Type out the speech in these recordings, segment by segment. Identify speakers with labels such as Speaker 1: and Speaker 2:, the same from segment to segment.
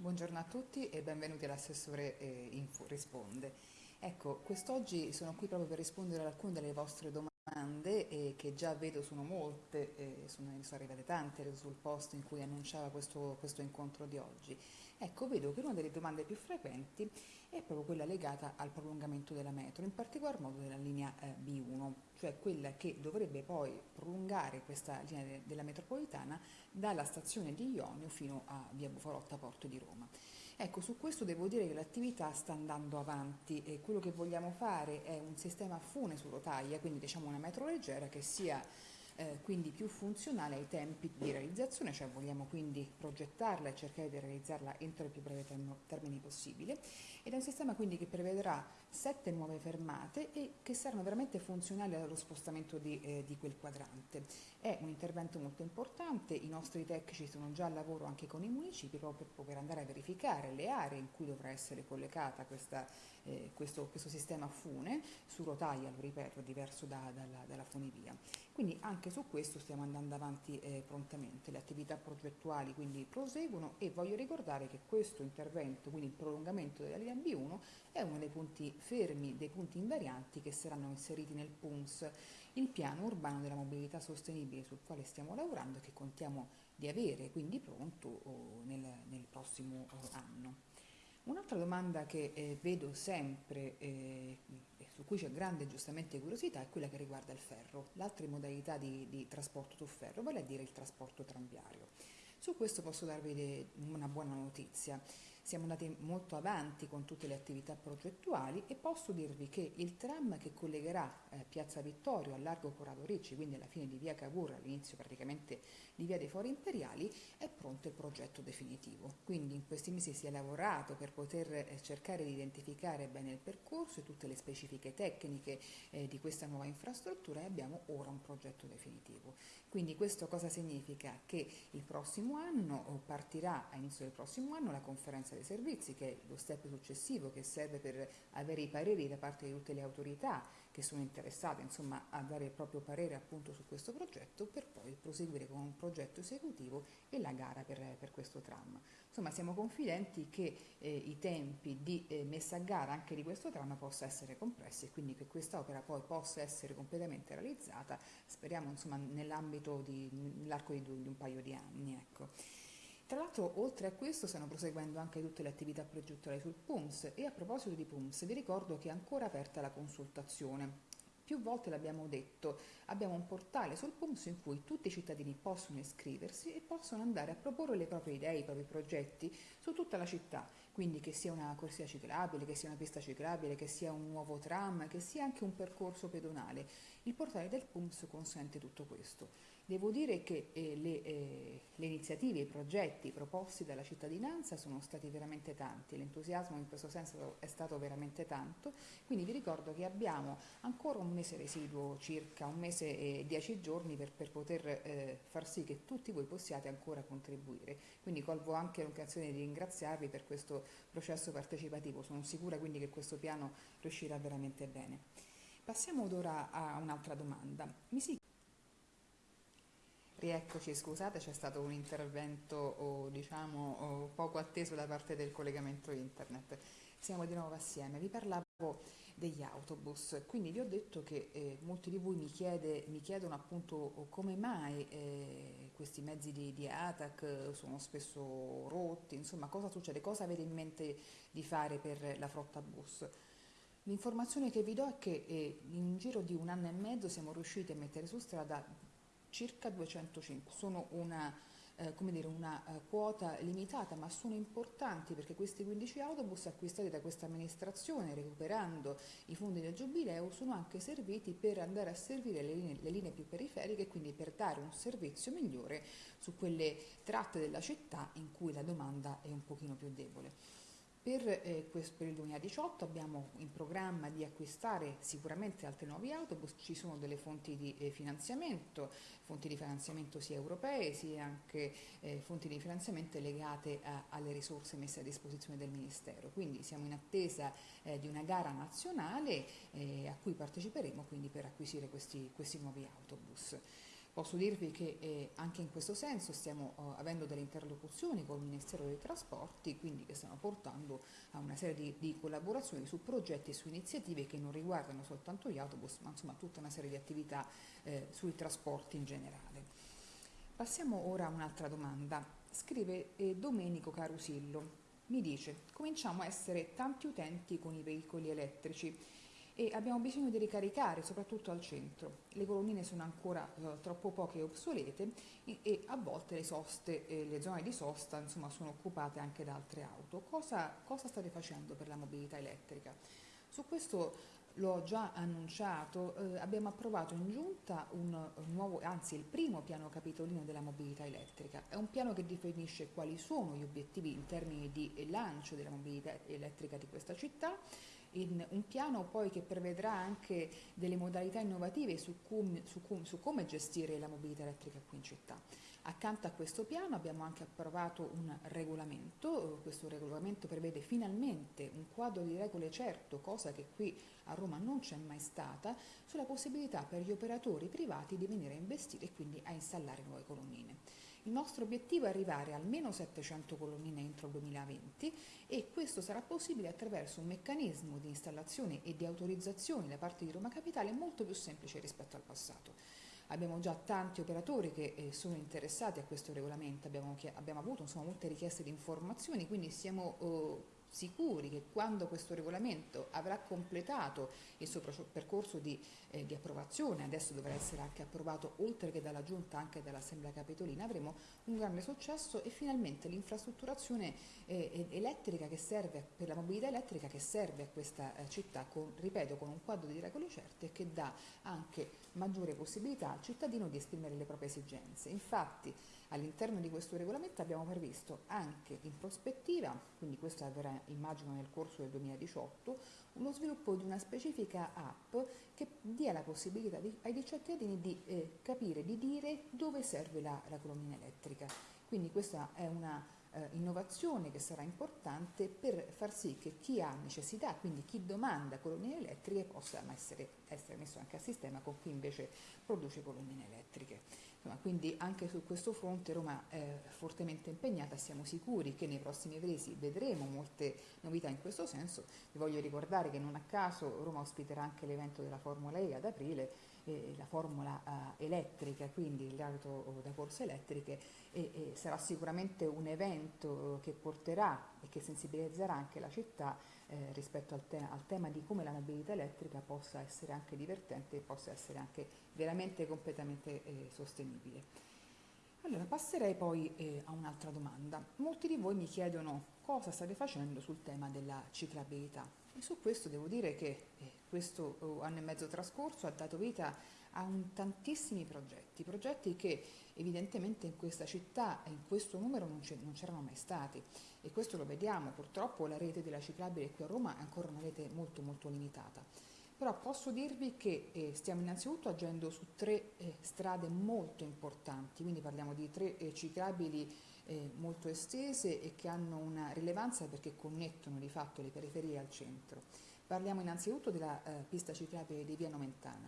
Speaker 1: Buongiorno a tutti e benvenuti all'assessore eh, Info Risponde. Ecco, quest'oggi sono qui proprio per rispondere ad alcune delle vostre domande eh, che già vedo sono molte, eh, sono, sono arrivate tante sul post in cui annunciava questo, questo incontro di oggi. Ecco, vedo che una delle domande più frequenti è proprio quella legata al prolungamento della metro, in particolar modo della linea eh, B1, cioè quella che dovrebbe poi prolungare questa linea de della metropolitana dalla stazione di Ionio fino a via Bufalotta Porto di Roma. Ecco, su questo devo dire che l'attività sta andando avanti e quello che vogliamo fare è un sistema a fune su rotaia, quindi diciamo una metro leggera che sia eh, quindi più funzionale ai tempi di realizzazione, cioè vogliamo quindi progettarla e cercare di realizzarla entro il più breve termine possibile ed è un sistema quindi che prevederà sette nuove fermate e che saranno veramente funzionali allo spostamento di, eh, di quel quadrante. È un intervento molto importante, i nostri tecnici sono già al lavoro anche con i municipi proprio per andare a verificare le aree in cui dovrà essere collegata questa, eh, questo, questo, sistema fune, su rotaia, lo ripeto, diverso da, dalla, dalla funivia. Quindi anche su questo stiamo andando avanti eh, prontamente, le attività progettuali quindi proseguono e voglio ricordare che questo intervento, quindi il prolungamento della linea B1, è uno dei punti fermi, dei punti invarianti che saranno inseriti nel PUNS, il piano urbano della mobilità sostenibile sul quale stiamo lavorando e che contiamo di avere quindi pronto oh, nel, nel, prossimo oh, anno. Un'altra domanda che eh, vedo sempre eh, su cui c'è grande giustamente curiosità è quella che riguarda il ferro, l'altra modalità di, di trasporto su ferro, vale a dire il trasporto tranviario. Su questo posso darvi una buona notizia. Siamo andati molto avanti con tutte le attività progettuali e posso dirvi che il tram che collegherà eh, Piazza Vittorio al largo Corrado Ricci, quindi alla fine di via Cavour, all'inizio praticamente di via dei Fori Imperiali, è pronto il progetto definitivo. Quindi in questi mesi si è lavorato per poter eh, cercare di identificare bene il percorso e tutte le specifiche tecniche eh, di questa nuova infrastruttura e abbiamo ora un progetto definitivo. Quindi questo cosa significa? Che il prossimo anno partirà, a inizio del prossimo anno, la conferenza dei servizi, che è lo step successivo che serve per avere i pareri da parte di tutte le autorità che sono interessate insomma, a dare il proprio parere appunto su questo progetto per poi proseguire con un progetto esecutivo e la gara per, per questo tram. Insomma siamo confidenti che eh, i tempi di eh, messa a gara anche di questo tram possa essere compressi e quindi che questa opera poi possa essere completamente realizzata, speriamo nell'ambito nell'arco di, di, un paio di anni. Ecco. Tra l'altro, oltre a questo, stanno proseguendo anche tutte le attività progettuali sul PUMS e a proposito di PUMS vi ricordo che è ancora aperta la consultazione. Più volte l'abbiamo detto, abbiamo un portale sul PUMS in cui tutti i cittadini possono iscriversi e possono andare a proporre le proprie idee, i propri progetti su tutta la città, quindi che sia una corsia ciclabile, che sia una pista ciclabile, che sia un nuovo tram, che sia anche un percorso pedonale. Il portale del PUMS consente tutto questo. Devo dire che eh, le, eh, le, iniziative, i progetti proposti dalla cittadinanza sono stati veramente tanti, l'entusiasmo in questo senso è stato veramente tanto, quindi vi ricordo che abbiamo ancora un mese residuo, circa un mese e dieci giorni per, per poter eh, far sì che tutti voi possiate ancora contribuire. Quindi colgo anche l'occasione di ringraziarvi per questo processo partecipativo, sono sicura quindi che questo piano riuscirà veramente bene. Passiamo ora a un'altra domanda. Mi si Rieccoci, scusate, c'è stato un intervento diciamo, poco atteso da parte del collegamento internet. Siamo di nuovo assieme. Vi parlavo degli autobus, quindi vi ho detto che eh, molti di voi mi, chiede, mi chiedono appunto come mai eh, questi mezzi di, di, ATAC sono spesso rotti, insomma cosa succede, cosa avete in mente di fare per la flotta bus. L'informazione che vi do è che eh, in giro di un anno e mezzo siamo riusciti a mettere su strada circa 205, sono una, eh, dire, una uh, quota limitata ma sono importanti perché questi 15 autobus acquistati da questa amministrazione recuperando i fondi del giubileo sono anche serviti per andare a servire le linee, le linee più periferiche e quindi per dare un servizio migliore su quelle tratte della città in cui la domanda è un pochino più debole. Per, eh, questo, per, il 2018 abbiamo in programma di acquistare sicuramente altri nuovi autobus, ci sono delle fonti di eh, finanziamento, fonti di finanziamento sia europee sia anche eh, fonti di finanziamento legate a, alle risorse messe a disposizione del Ministero. Quindi siamo in attesa eh, di una gara nazionale eh, a cui parteciperemo quindi per acquisire questi, questi nuovi autobus. Posso dirvi che eh, anche in questo senso stiamo eh, avendo delle interlocuzioni con il Ministero dei Trasporti, quindi che stiamo portando a una serie di, di collaborazioni su progetti e su iniziative che non riguardano soltanto gli autobus, ma insomma tutta una serie di attività eh, sui trasporti in generale. Passiamo ora a un'altra domanda. Scrive eh, Domenico Carusillo. Mi dice, cominciamo a essere tanti utenti con i veicoli elettrici e abbiamo bisogno di ricaricare soprattutto al centro. Le colonnine sono ancora eh, troppo poche e obsolete e, e, a volte le soste, eh, le zone di sosta insomma, sono occupate anche da altre auto. Cosa, cosa state facendo per la mobilità elettrica? Su questo l'ho già annunciato, eh, abbiamo approvato in giunta un, un nuovo, anzi il primo piano capitolino della mobilità elettrica. È un piano che definisce quali sono gli obiettivi in termini di lancio della mobilità elettrica di questa città in un piano poi che prevedrà anche delle modalità innovative su, cum, su, cum, su come gestire la mobilità elettrica qui in città. Accanto a questo piano abbiamo anche approvato un regolamento, questo regolamento prevede finalmente un quadro di regole certo, cosa che qui a Roma non c'è mai stata, sulla possibilità per gli operatori privati di venire a investire e quindi a installare nuove colonnine. Il nostro obiettivo è arrivare a almeno 700 colonnine entro il 2020 e questo sarà possibile attraverso un meccanismo di installazione e di autorizzazione da parte di Roma Capitale molto più semplice rispetto al passato. Abbiamo già tanti operatori che eh, sono interessati a questo regolamento, abbiamo, abbiamo avuto insomma, molte richieste di informazioni, quindi siamo eh, sicuri che quando questo regolamento avrà completato il suo percorso di, eh, di, approvazione, adesso dovrà essere anche approvato oltre che dalla Giunta anche dall'Assemblea Capitolina, avremo un grande successo e finalmente l'infrastrutturazione eh, elettrica che serve per la mobilità elettrica che serve a questa eh, città, con, ripeto, con un quadro di regole certe e che dà anche maggiore possibilità al cittadino di esprimere le proprie esigenze. Infatti, All'interno di questo regolamento abbiamo previsto anche in prospettiva, quindi questo avverrà immagino nel corso del 2018, uno sviluppo di una specifica app che dia la possibilità di, ai cittadini di eh, capire, di dire dove serve la, la colonnina elettrica. Quindi questa è una eh, innovazione che sarà importante per far sì che chi ha necessità, quindi chi domanda colonnine elettriche, possa essere, essere messo anche a sistema con chi invece produce colonnine elettriche. Quindi anche su questo fronte Roma è fortemente impegnata, siamo sicuri che nei prossimi mesi vedremo molte novità in questo senso. Vi voglio ricordare che non a caso Roma ospiterà anche l'evento della Formula E ad aprile, eh, la formula eh, elettrica, quindi l'auto da corse elettriche, e, e sarà sicuramente un evento che porterà e che sensibilizzerà anche la città eh, rispetto al, te al, tema di come la mobilità elettrica possa essere anche divertente e possa essere anche veramente completamente eh, sostenibile. Allora, passerei poi eh, a un'altra domanda. Molti di voi mi chiedono cosa state facendo sul tema della ciclabilità e su questo devo dire che eh, questo oh, anno e mezzo trascorso ha dato vita a tantissimi progetti, progetti che evidentemente in questa città e in questo numero non c'erano mai stati e questo lo vediamo, purtroppo la rete della ciclabile qui a Roma è ancora una rete molto molto limitata. Però posso dirvi che eh, stiamo innanzitutto agendo su tre eh, strade molto importanti, quindi parliamo di tre eh, ciclabili eh, molto estese e che hanno una rilevanza perché connettono di fatto le periferie al centro. Parliamo innanzitutto della eh, pista ciclabile di Via Nomentana.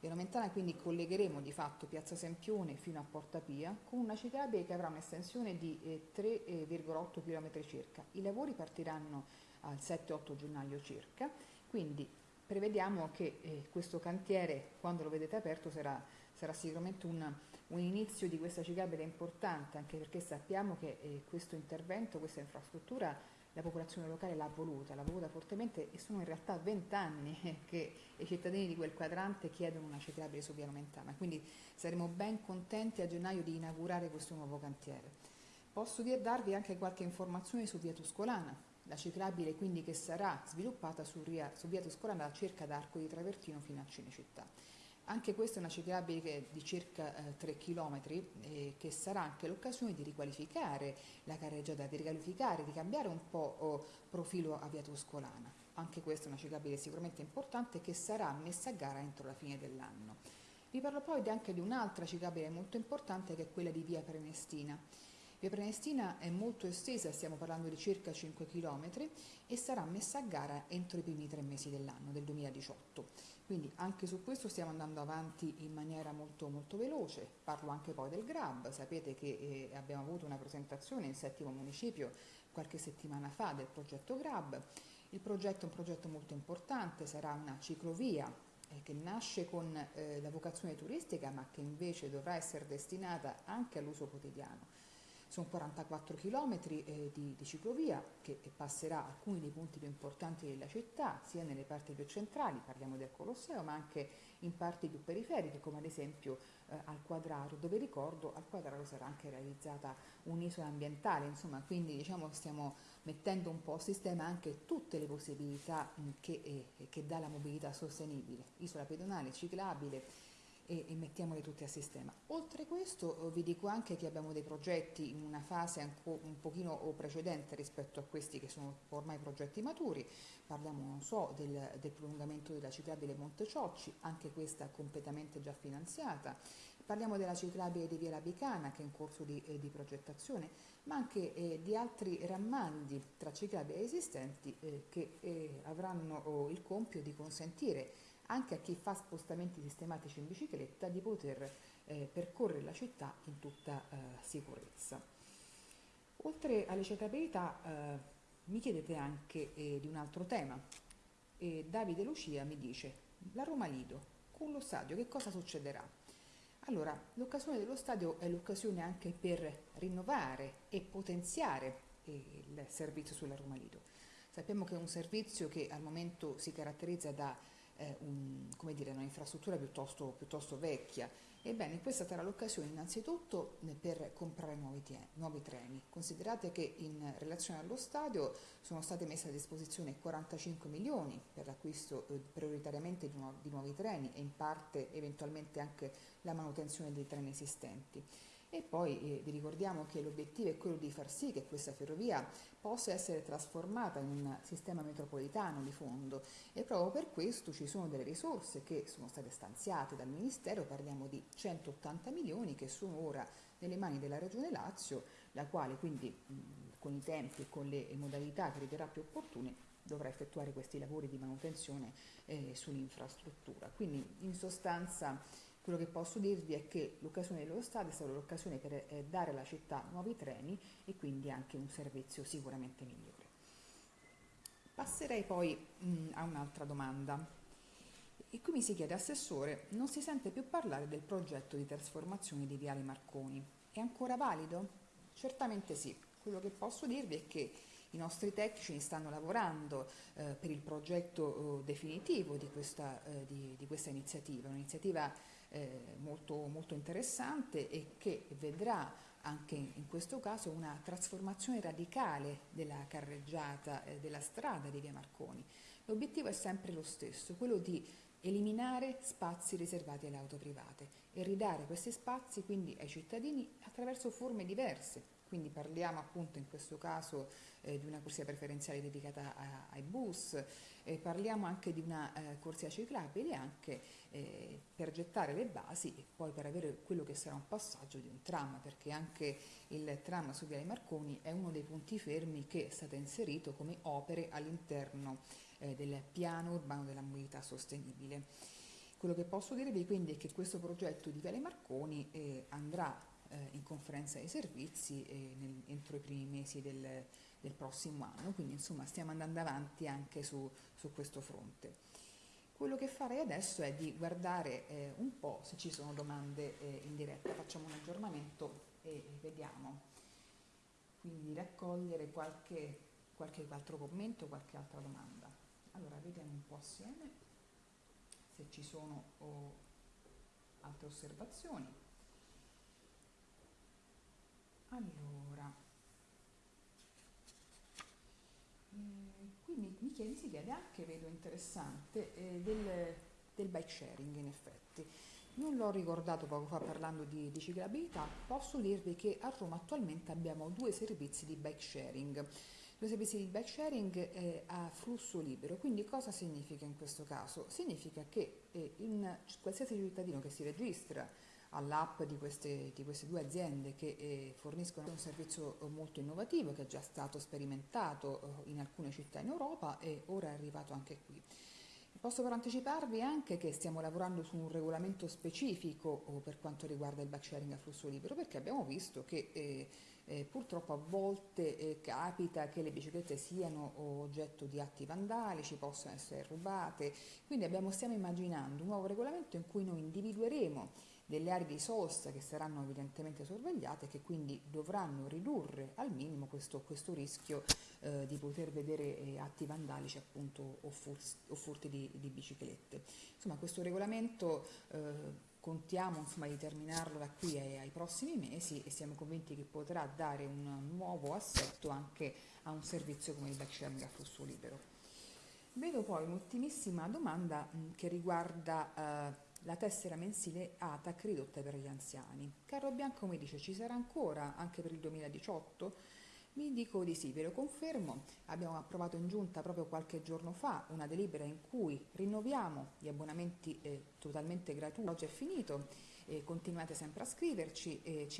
Speaker 1: Via Nomentana quindi collegheremo di fatto Piazza Sempione fino a Porta Pia con una ciclabile che avrà un'estensione di eh, 3,8 km circa. I lavori partiranno al 7-8 gennaio circa, quindi prevediamo che eh, questo cantiere, quando lo vedete aperto, sarà, sarà sicuramente un, un, inizio di questa ciclabile importante, anche perché sappiamo che eh, questo intervento, questa infrastruttura, la popolazione locale l'ha voluta, l'ha voluta fortemente e sono in realtà vent'anni che i cittadini di quel quadrante chiedono una ciclabile su Via Nomentana, quindi saremo ben contenti a gennaio di inaugurare questo nuovo cantiere. Posso darvi anche qualche informazione su Via Tuscolana, la ciclabile quindi che sarà sviluppata su via, Tuscolana circa da Arco di Travertino fino a Cinecittà. Anche questa è una ciclabile di circa eh, 3 km eh, che sarà anche l'occasione di riqualificare la carreggiata, di riqualificare, di cambiare un po' oh, profilo a via Tuscolana. Anche questa è una ciclabile sicuramente importante che sarà messa a gara entro la fine dell'anno. Vi parlo poi anche di un'altra ciclabile molto importante che è quella di via Prenestina Via Prenestina è molto estesa, stiamo parlando di circa 5 km e sarà messa a gara entro i primi tre mesi dell'anno, del 2018. Quindi anche su questo stiamo andando avanti in maniera molto, molto veloce. Parlo anche poi del GRAB, sapete che eh, abbiamo avuto una presentazione in settimo municipio qualche settimana fa del progetto GRAB. Il progetto è un progetto molto importante, sarà una ciclovia eh, che nasce con eh, la vocazione turistica ma che invece dovrà essere destinata anche all'uso quotidiano sono 44 km eh, di, di, ciclovia che passerà alcuni dei punti più importanti della città, sia nelle parti più centrali, parliamo del Colosseo, ma anche in parti più periferiche, come ad esempio eh, al Quadraro, dove ricordo al Quadraro sarà anche realizzata un'isola ambientale, insomma, quindi diciamo stiamo mettendo un po' a sistema anche tutte le possibilità mh, che, eh, che dà la mobilità sostenibile, isola pedonale, ciclabile, e, e mettiamoli tutti a sistema. Oltre questo eh, vi dico anche che abbiamo dei progetti in una fase un pochino precedente rispetto a questi che sono ormai progetti maturi, parliamo non so del, del prolungamento della ciclabile Monte Ciocci, anche questa completamente già finanziata, parliamo della ciclabile di Via La Bicana che è in corso di, eh, di progettazione, ma anche eh, di altri rammandi tra ciclabili esistenti eh, che eh, avranno oh, il compito di consentire anche a chi fa spostamenti sistematici in bicicletta di poter eh, percorrere la città in tutta eh, sicurezza. Oltre alle ciclabilità eh, mi chiedete anche eh, di un altro tema. Davide Lucia mi dice, la Roma Lido, con lo stadio che cosa succederà? Allora, l'occasione dello stadio è l'occasione anche per rinnovare e potenziare eh, il servizio sulla Roma Lido. Sappiamo che è un servizio che al momento si caratterizza da eh, un, dire, un'infrastruttura piuttosto, piuttosto, vecchia. Ebbene, questa sarà l'occasione innanzitutto eh, per comprare nuovi, nuovi, treni. Considerate che in relazione allo stadio sono state messe a disposizione 45 milioni per l'acquisto eh, prioritariamente di, nu di nuovi treni e in parte eventualmente anche la manutenzione dei treni esistenti. E poi eh, vi ricordiamo che l'obiettivo è quello di far sì che questa ferrovia possa essere trasformata in un sistema metropolitano di fondo e proprio per questo ci sono delle risorse che sono state stanziate dal Ministero, parliamo di 180 milioni che sono ora nelle mani della Regione Lazio, la quale quindi mh, con i tempi e con le modalità che riterrà più opportune dovrà effettuare questi lavori di manutenzione eh, sull'infrastruttura. Quindi in sostanza quello che posso dirvi è che l'occasione dello stadio è stata l'occasione per eh, dare alla città nuovi treni e quindi anche un servizio sicuramente migliore. Passerei poi mh, a un'altra domanda. E qui mi si chiede, Assessore, non si sente più parlare del progetto di trasformazione di Viale Marconi. È ancora valido? Certamente sì. Quello che posso dirvi è che i nostri tecnici stanno lavorando eh, per il progetto eh, definitivo di questa, eh, di, di questa iniziativa, un'iniziativa eh, molto, molto interessante e che vedrà anche in questo caso una trasformazione radicale della carreggiata eh, della strada di Via Marconi. L'obiettivo è sempre lo stesso, quello di eliminare spazi riservati alle auto private e ridare questi spazi quindi ai cittadini attraverso forme diverse, quindi parliamo appunto in questo caso eh, di una corsia preferenziale dedicata a, ai bus, eh, parliamo anche di una eh, corsia ciclabile anche eh, per gettare le basi e poi per avere quello che sarà un passaggio di un tram, perché anche il tram su Viale Marconi è uno dei punti fermi che è stato inserito come opere all'interno eh, del piano urbano della mobilità sostenibile. Quello che posso dirvi quindi è che questo progetto di Viale Marconi eh, andrà eh, in conferenza dei servizi nel, entro i primi mesi del, del, prossimo anno, quindi insomma stiamo andando avanti anche su, su questo fronte. Quello che farei adesso è di guardare eh, un po' se ci sono domande eh, in diretta, facciamo un aggiornamento e vediamo. Quindi raccogliere qualche, qualche altro commento, qualche altra domanda. Allora, vediamo un po' assieme se ci sono oh, altre osservazioni. Allora, eh, qui mi, mi, chiede, si chiede anche, vedo interessante, eh, del, del, bike sharing in effetti. Non l'ho ricordato poco fa parlando di, di ciclabilità, posso dirvi che a Roma attualmente abbiamo due servizi di bike sharing. Due servizi di bike sharing eh, a flusso libero, quindi cosa significa in questo caso? Significa che eh, in qualsiasi cittadino che si registra all'app di di queste, due aziende che eh, forniscono un servizio molto innovativo che è già stato sperimentato eh, in alcune città in Europa e ora è arrivato anche qui. Posso però anticiparvi anche che stiamo lavorando su un regolamento specifico oh, per quanto riguarda il bike sharing a flusso libero perché abbiamo visto che eh, eh, purtroppo a volte eh, capita che le biciclette siano oggetto di atti vandalici, possano essere rubate, quindi abbiamo, stiamo immaginando un nuovo regolamento in cui noi individueremo delle aree di sosta che saranno evidentemente sorvegliate e che quindi dovranno ridurre al minimo questo, questo rischio eh, di poter vedere eh, atti vandalici appunto o, furti, o furti di, di, biciclette. Insomma questo regolamento eh, contiamo insomma, di terminarlo da qui ai, ai, prossimi mesi e siamo convinti che potrà dare un nuovo assetto anche a un servizio come il bike a flusso libero. Vedo poi un'ultimissima domanda mh, che riguarda eh, la tessera mensile ATAC ridotta per gli anziani. Carlo Bianco mi dice ci sarà ancora anche per il 2018? Mi dico di sì, ve lo confermo. Abbiamo approvato in giunta proprio qualche giorno fa una delibera in cui rinnoviamo gli abbonamenti eh, totalmente gratuiti. Oggi è finito, eh, continuate sempre a scriverci. Eh, ci